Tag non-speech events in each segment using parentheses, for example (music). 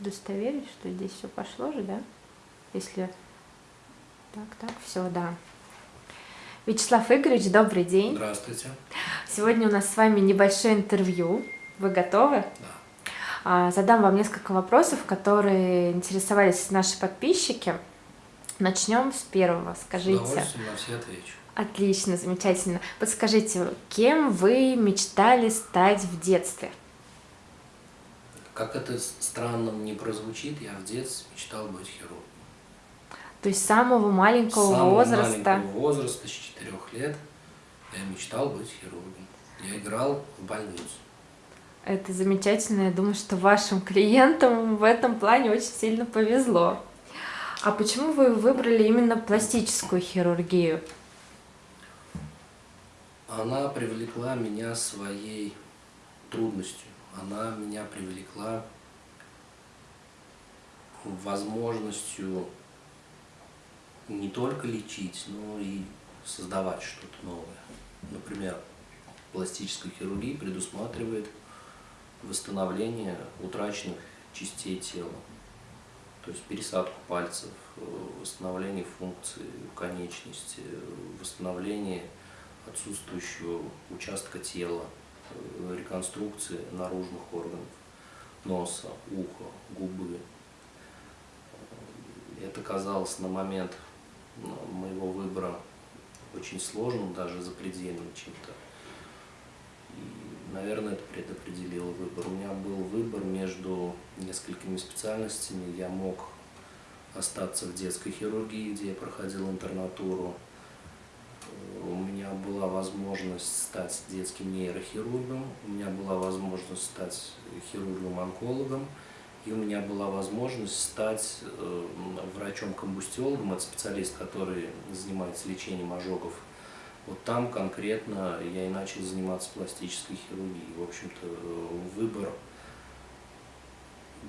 удостоверить, что здесь все пошло же, да? Если так, так, все, да. Вячеслав Игоревич, добрый день. Здравствуйте. Сегодня у нас с вами небольшое интервью. Вы готовы? Да. А, задам вам несколько вопросов, которые интересовались наши подписчики. Начнем с первого. Скажите. С на все отвечу. Отлично, замечательно. Подскажите, кем вы мечтали стать в детстве? Как это странно не прозвучит, я в детстве мечтал быть хирургом. То есть с самого маленького с самого возраста? маленького возраста, с четырех лет, я мечтал быть хирургом. Я играл в больницу. Это замечательно. Я думаю, что вашим клиентам в этом плане очень сильно повезло. А почему вы выбрали именно пластическую хирургию? Она привлекла меня своей трудностью. Она меня привлекла возможностью не только лечить, но и создавать что-то новое. Например, пластическая хирургия предусматривает восстановление утраченных частей тела, то есть пересадку пальцев, восстановление функции конечности, восстановление отсутствующего участка тела, реконструкции наружных органов, носа, уха, губы. Это казалось на момент моего выбора очень сложным, даже запредельным чем-то. Наверное, это предопределило выбор. У меня был выбор между несколькими специальностями. Я мог остаться в детской хирургии, где я проходил интернатуру. Была возможность стать детским нейрохирургом, у меня была возможность стать хирургом-онкологом. И у меня была возможность стать э, врачом-комбустиологом, это специалист, который занимается лечением ожогов. Вот там конкретно я и начал заниматься пластической хирургией. В общем-то, э, выбор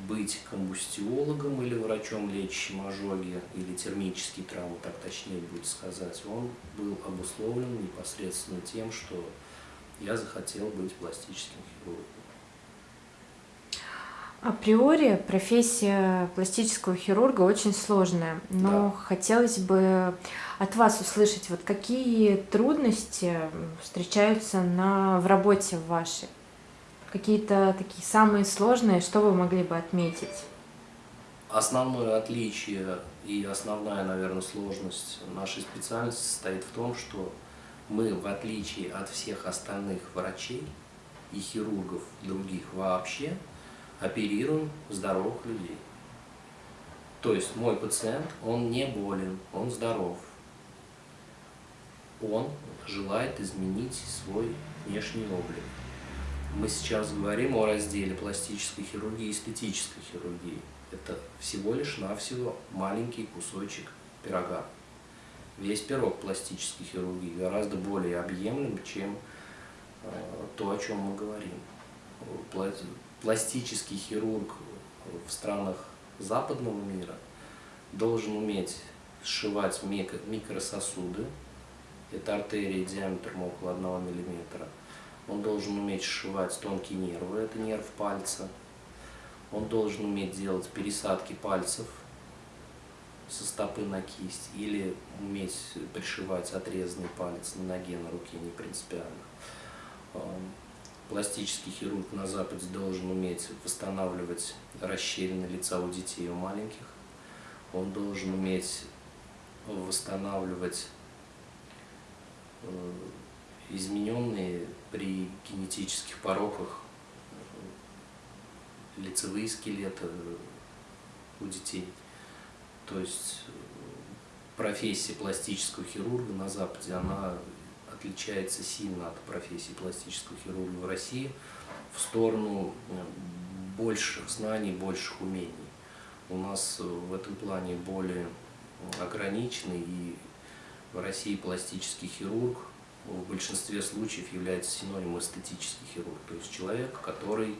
быть комбустиологом или врачом, лечащим ожоги, или термические травмы, так точнее будет сказать, он был обусловлен непосредственно тем, что я захотел быть пластическим хирургом. Априори профессия пластического хирурга очень сложная, но да. хотелось бы от вас услышать, вот какие трудности встречаются на, в работе вашей? Какие-то такие самые сложные, что вы могли бы отметить? Основное отличие и основная, наверное, сложность нашей специальности состоит в том, что мы, в отличие от всех остальных врачей и хирургов других вообще, оперируем здоровых людей. То есть мой пациент, он не болен, он здоров. Он желает изменить свой внешний облик. Мы сейчас говорим о разделе пластической хирургии и эстетической хирургии. Это всего лишь навсего маленький кусочек пирога. Весь пирог пластической хирургии гораздо более объемлем, чем э, то, о чем мы говорим пластический хирург в странах западного мира должен уметь сшивать микрососуды, это артерии диаметром около 1 мм. Он должен уметь сшивать тонкие нервы, это нерв пальца. Он должен уметь делать пересадки пальцев со стопы на кисть или уметь пришивать отрезанный палец на ноге, на руке, не принципиально пластический хирург на Западе должен уметь восстанавливать расщелины лица у детей и у маленьких. Он должен уметь восстанавливать э, измененные при генетических пороках лицевые скелеты у детей. То есть э, профессия пластического хирурга на Западе, она отличается сильно от профессии пластического хирурга в России в сторону э, больших знаний, больших умений. У нас э, в этом плане более ограниченный, и в России пластический хирург в большинстве случаев является синонимом эстетический хирург, то есть человек, который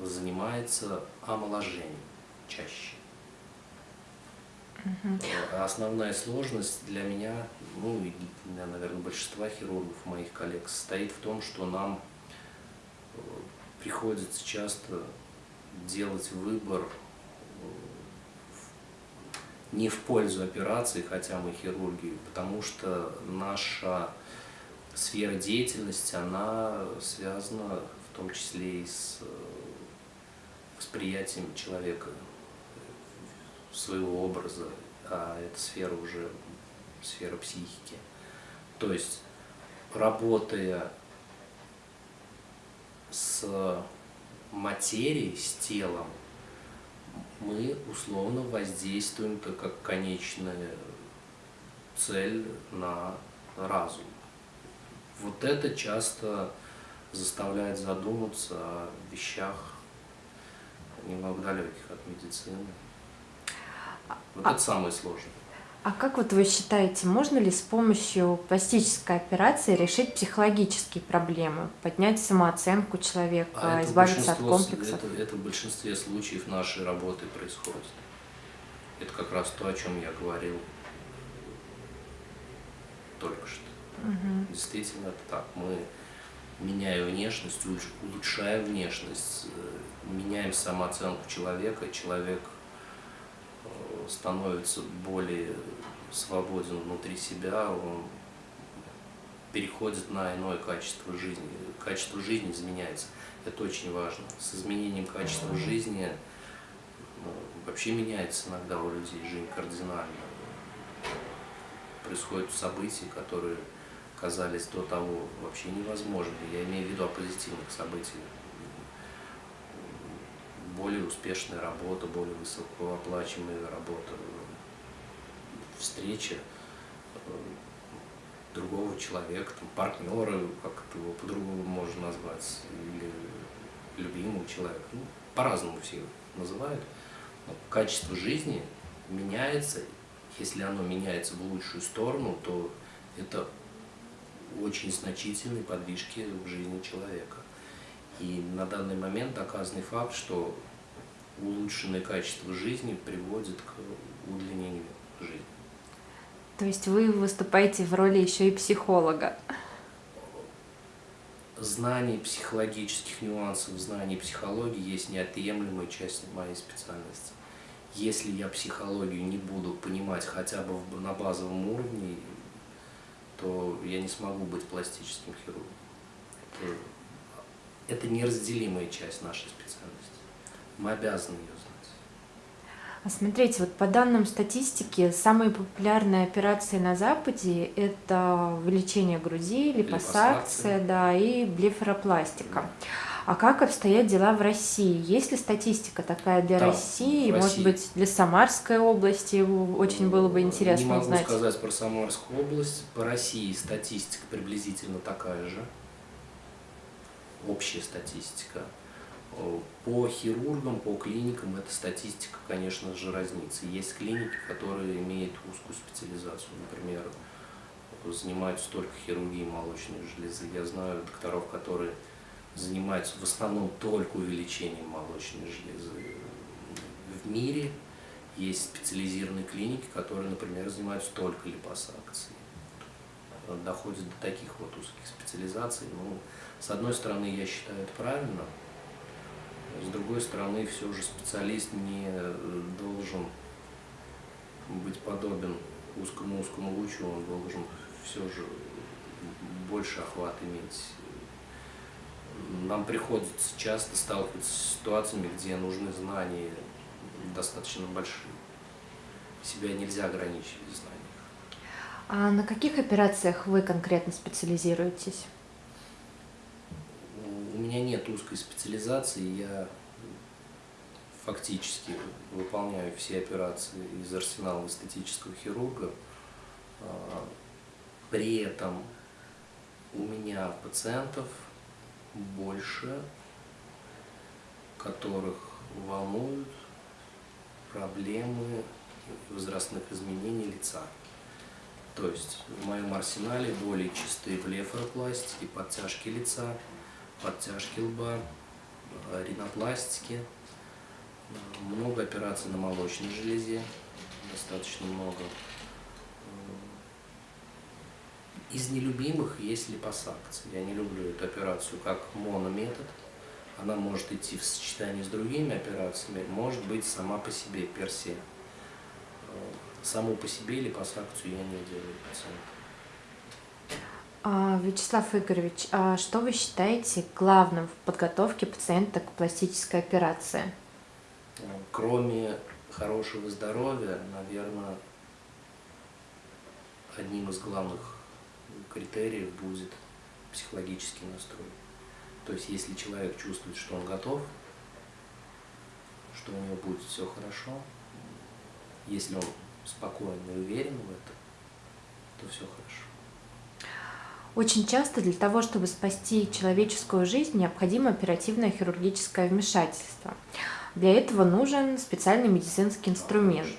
э, занимается омоложением чаще. Угу. Основная сложность для меня, ну и для, наверное, большинства хирургов, моих коллег, состоит в том, что нам э, приходится часто делать выбор не в пользу операции, хотя мы хирурги, потому что наша сфера деятельности, она связана в том числе и с восприятием человека, своего образа, а эта сфера уже сфера психики. То есть, работая с материей, с телом, мы условно воздействуем как конечная цель на разум. Вот это часто заставляет задуматься о вещах немного далеких от медицины. Вот а, это самое сложное. А как вот вы считаете, можно ли с помощью пластической операции решить психологические проблемы, поднять самооценку человека, а избавиться от комплексов? Это, это в большинстве случаев нашей работы происходит. Это как раз то, о чем я говорил только что. Угу. Действительно, это так. Мы, меняя внешность, улучшая внешность, э, меняем самооценку человека, человек становится более свободен внутри себя, он переходит на иное качество жизни. Качество жизни изменяется. Это очень важно. С изменением качества жизни ну, вообще меняется иногда у людей жизнь кардинально. Происходят события, которые казались до того вообще невозможными. Я имею в виду о позитивных событиях. Более успешная работа, более высокооплачиваемая работа, встреча э, другого человека, там, партнера, как это его по-другому можно назвать, или любимого человека. Ну, по-разному все называют. Но качество жизни меняется. Если оно меняется в лучшую сторону, то это очень значительные подвижки в жизни человека. И на данный момент доказанный факт, что улучшенное качество жизни приводит к удлинению жизни. То есть вы выступаете в роли еще и психолога? Знание психологических нюансов, знание психологии есть неотъемлемая часть моей специальности. Если я психологию не буду понимать хотя бы на базовом уровне, то я не смогу быть пластическим хирургом. Это, это неразделимая часть нашей специальности. Мы обязаны ее знать. А смотрите, вот по данным статистики, самые популярные операции на Западе – это увеличение груди, липосакция, да, и блефаропластика. Да. А как обстоят дела в России? Есть ли статистика такая для да, России? России? Может быть, для Самарской области очень было бы интересно Не могу узнать. сказать про Самарскую область. По России статистика приблизительно такая же. Общая статистика. По хирургам, по клиникам эта статистика, конечно же, разнится. Есть клиники, которые имеют узкую специализацию. Например, занимаются только хирургией молочной железы. Я знаю докторов, которые занимаются в основном только увеличением молочной железы. В мире есть специализированные клиники, которые, например, занимаются только липосакцией. Доходят до таких вот узких специализаций. Ну, с одной стороны, я считаю это правильно, с другой стороны, все же специалист не должен быть подобен узкому-узкому лучу, он должен все же больше охват иметь нам приходится часто сталкиваться с ситуациями, где нужны знания достаточно большие. Себя нельзя ограничить в знаниях. А на каких операциях вы конкретно специализируетесь? Меня нет узкой специализации, я фактически выполняю все операции из арсенала эстетического хирурга. А, при этом у меня пациентов больше, которых волнуют проблемы возрастных изменений лица. То есть в моем арсенале более чистые блефаропластики, подтяжки лица, подтяжки лба, ринопластики, много операций на молочной железе, достаточно много. Из нелюбимых есть липосакция. Я не люблю эту операцию как монометод. она может идти в сочетании с другими операциями, может быть сама по себе, персе. Саму по себе липосакцию я не делаю пациента. А, Вячеслав Игоревич, а что вы считаете главным в подготовке пациента к пластической операции? Кроме хорошего здоровья, наверное, одним из главных критериев будет психологический настрой. То есть, если человек чувствует, что он готов, что у него будет все хорошо, если он спокоен и уверен в этом, то все хорошо. Очень часто для того, чтобы спасти человеческую жизнь, необходимо оперативное хирургическое вмешательство. Для этого нужен специальный медицинский инструмент.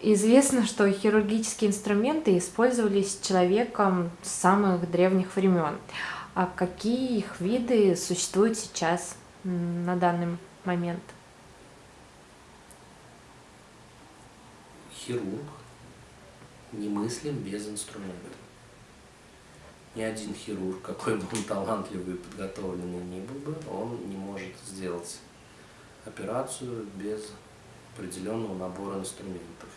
Известно, что хирургические инструменты использовались человеком с самых древних времен. А какие их виды существуют сейчас на данный момент? Хирург немыслим без инструмента ни один хирург, какой бы он талантливый и подготовленный ни был бы, он не может сделать операцию без определенного набора инструментов.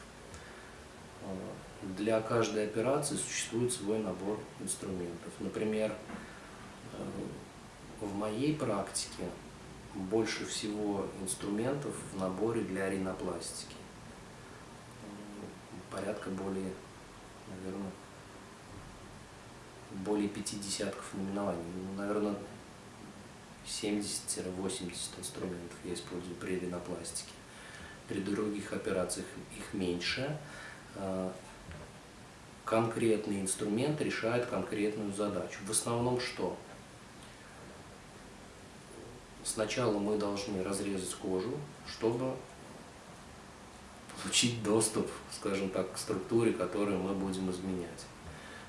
Для каждой операции существует свой набор инструментов. Например, в моей практике больше всего инструментов в наборе для ринопластики. Порядка более, наверное, более пяти десятков наименований. Ну, наверное, 70-80 инструментов я использую при ринопластике. При других операциях их меньше. А, конкретный инструмент решает конкретную задачу. В основном что? Сначала мы должны разрезать кожу, чтобы получить доступ, скажем так, к структуре, которую мы будем изменять.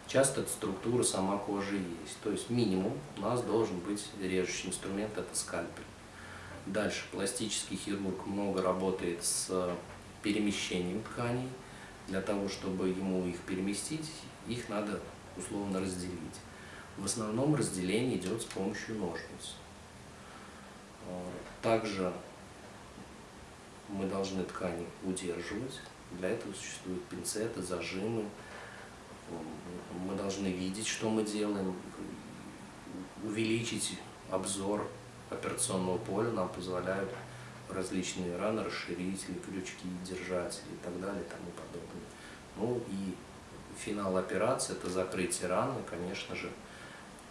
Часто эта структура сама кожи есть. То есть минимум у нас должен быть режущий инструмент, это скальпель. Дальше пластический хирург много работает с перемещением тканей. Для того, чтобы ему их переместить, их надо условно разделить. В основном разделение идет с помощью ножниц. Также мы должны ткани удерживать. Для этого существуют пинцеты, зажимы, мы должны видеть, что мы делаем, увеличить обзор операционного поля нам позволяют различные раны, расширители, крючки, держатели и так далее и тому подобное. Ну и финал операции – это закрытие раны, конечно же,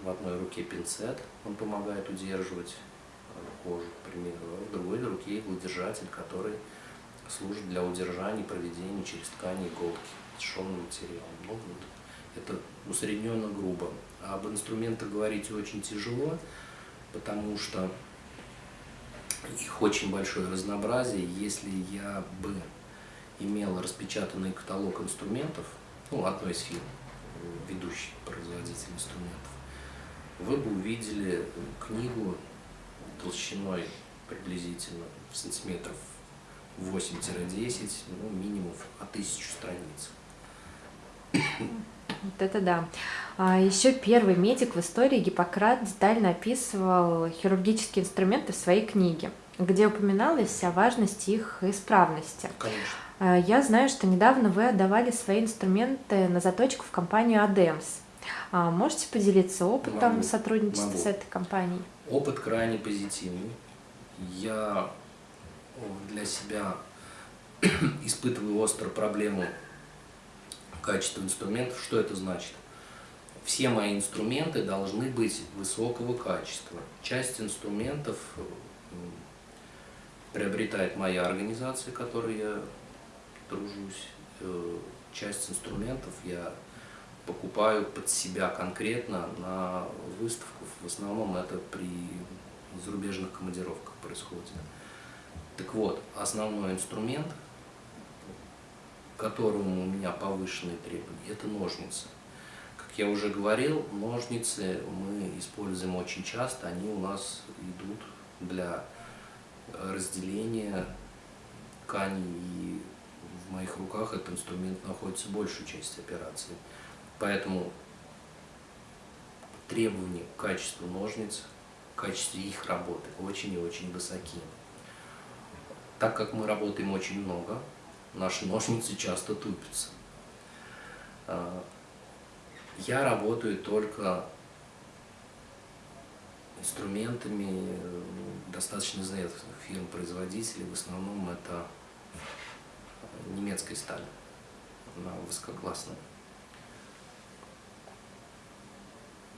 в одной руке пинцет, он помогает удерживать э, кожу, к примеру, а в другой руке иглодержатель, который служит для удержания и проведения через ткани иголки тяжелым материалом. Ну, вот, это усредненно грубо. А об инструментах говорить очень тяжело, потому что их очень большое разнообразие. Если я бы имел распечатанный каталог инструментов, ну, одной из фирм, ведущий производитель инструментов, вы бы увидели книгу толщиной приблизительно сантиметров 8-10, ну, минимум от тысячу страниц. Вот это да. А еще первый медик в истории Гиппократ детально описывал хирургические инструменты в своей книге, где упоминалось о важности их исправности. Конечно. А, я знаю, что недавно вы отдавали свои инструменты на заточку в компанию Адемс. А можете поделиться опытом могу, сотрудничества могу. с этой компанией? Опыт крайне позитивный. Я для себя (clears throat) испытываю острую проблему качества инструментов. Что это значит? Все мои инструменты должны быть высокого качества. Часть инструментов приобретает моя организация, которой я дружусь. Э, часть инструментов я покупаю под себя конкретно на выставку. В основном это при зарубежных командировках происходит. Так вот, основной инструмент, к которому у меня повышенные требования, это ножницы. Как я уже говорил, ножницы мы используем очень часто, они у нас идут для разделения тканей, и в моих руках этот инструмент находится большую часть операции. Поэтому требования к качеству ножниц в качестве их работы очень и очень высоки. Так как мы работаем очень много, наши ножницы часто тупятся. А, я работаю только инструментами э, достаточно известных фирм-производителей. В основном это немецкая сталь, она высококлассная.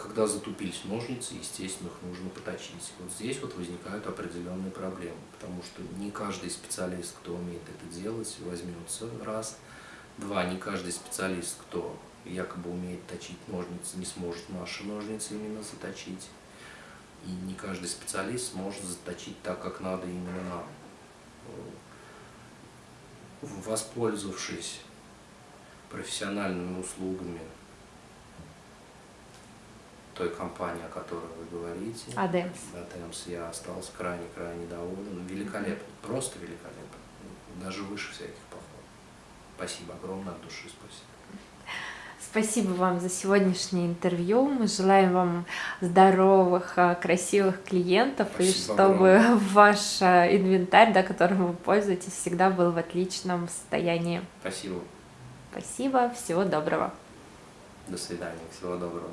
Когда затупились ножницы, естественно, их нужно поточить. Вот здесь вот возникают определенные проблемы, потому что не каждый специалист, кто умеет это делать, возьмется раз. Два, не каждый специалист, кто якобы умеет точить ножницы, не сможет наши ножницы именно заточить. И не каждый специалист сможет заточить так, как надо именно нам. Воспользовавшись профессиональными услугами той компании, о которой вы говорите, Адемс. Адемс, я остался крайне-крайне доволен. Великолепно, просто великолепно. Даже выше всяких похвал. Спасибо огромное от души, спасибо. Спасибо вам за сегодняшнее интервью. Мы желаем вам здоровых, а, красивых клиентов, Спасибо и чтобы огромное. (laughs) ваш а, инвентарь, да, которым вы пользуетесь, всегда был в отличном состоянии. Спасибо. Спасибо, всего доброго. До свидания. Всего доброго.